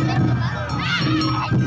Ah!